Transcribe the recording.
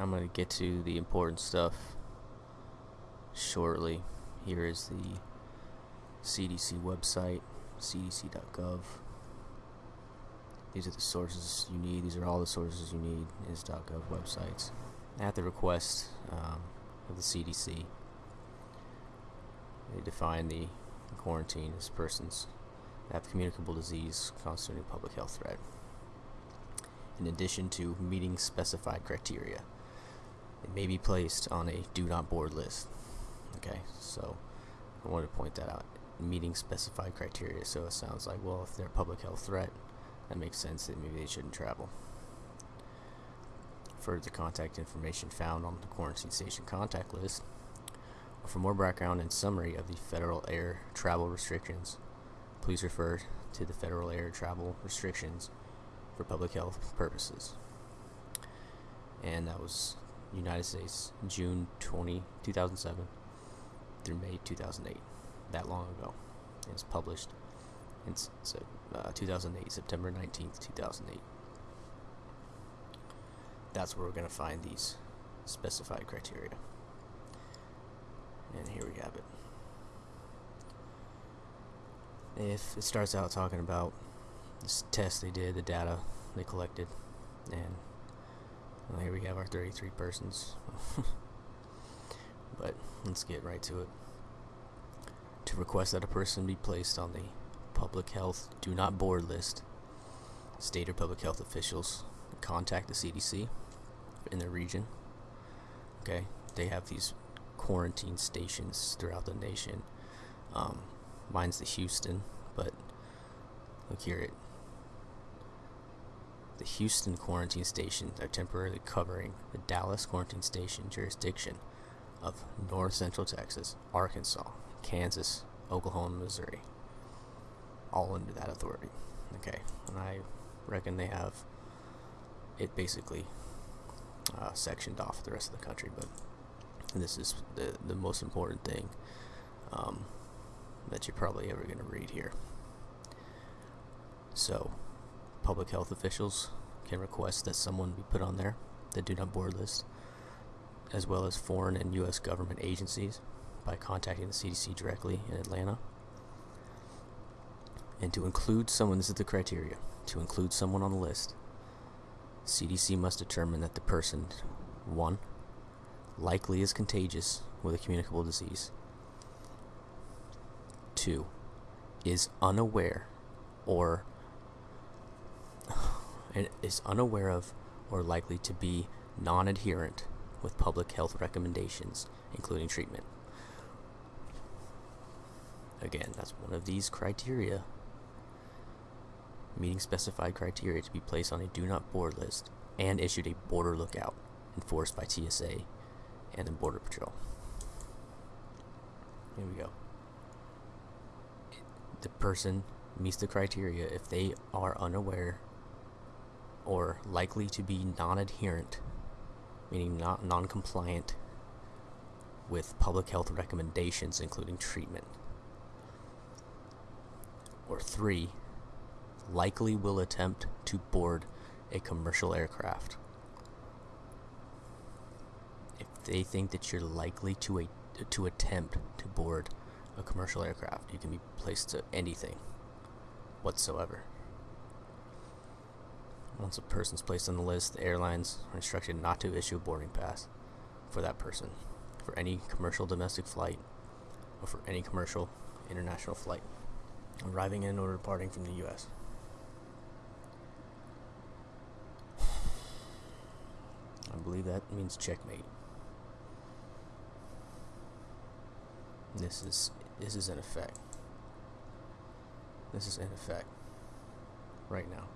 I'm going to get to the important stuff shortly. Here is the CDC website, cdc.gov. These are the sources you need. These are all the sources you need is .gov websites. At the request um, of the CDC, they define the quarantine as persons that have communicable disease constituting a public health threat. In addition to meeting specified criteria, it may be placed on a do not board list. Okay, so I wanted to point that out. Meeting specified criteria, so it sounds like, well, if they're a public health threat, that makes sense that maybe they shouldn't travel. Further contact information found on the quarantine station contact list. For more background and summary of the federal air travel restrictions, please refer to the federal air travel restrictions for public health purposes. And that was United States, June 20, 2007 through May 2008. That long ago. It's published in uh, 2008, September 19th, 2008. That's where we're going to find these specified criteria. And here we have it. If it starts out talking about this test they did, the data they collected, and well, here we have our 33 persons. but let's get right to it. To request that a person be placed on the public health do not board list, state or public health officials contact the CDC in their region. Okay, they have these quarantine stations throughout the nation. Um, mine's the Houston, but look here it. The Houston quarantine stations are temporarily covering the Dallas quarantine station jurisdiction of North Central Texas, Arkansas, Kansas, Oklahoma, Missouri. All under that authority. Okay, and I reckon they have it basically uh, sectioned off the rest of the country, but this is the, the most important thing um, that you're probably ever going to read here. So, public health officials can request that someone be put on there, the do not board list, as well as foreign and U.S. government agencies by contacting the CDC directly in Atlanta. And to include someone, this is the criteria, to include someone on the list, CDC must determine that the person, 1 likely is contagious with a communicable disease. 2. Is unaware or is unaware of or likely to be non-adherent with public health recommendations, including treatment. Again, that's one of these criteria, meeting specified criteria to be placed on a do not board list and issued a border lookout enforced by TSA and the Border Patrol. Here we go. The person meets the criteria if they are unaware or likely to be non-adherent, meaning not non-compliant with public health recommendations including treatment. Or three, likely will attempt to board a commercial aircraft If they think that you're likely to a, to attempt to board a commercial aircraft, you can be placed to anything whatsoever. Once a person is placed on the list, the airlines are instructed not to issue a boarding pass for that person for any commercial domestic flight or for any commercial international flight arriving in or departing from the U.S. I believe that means checkmate. This is this is in effect. This is in effect right now.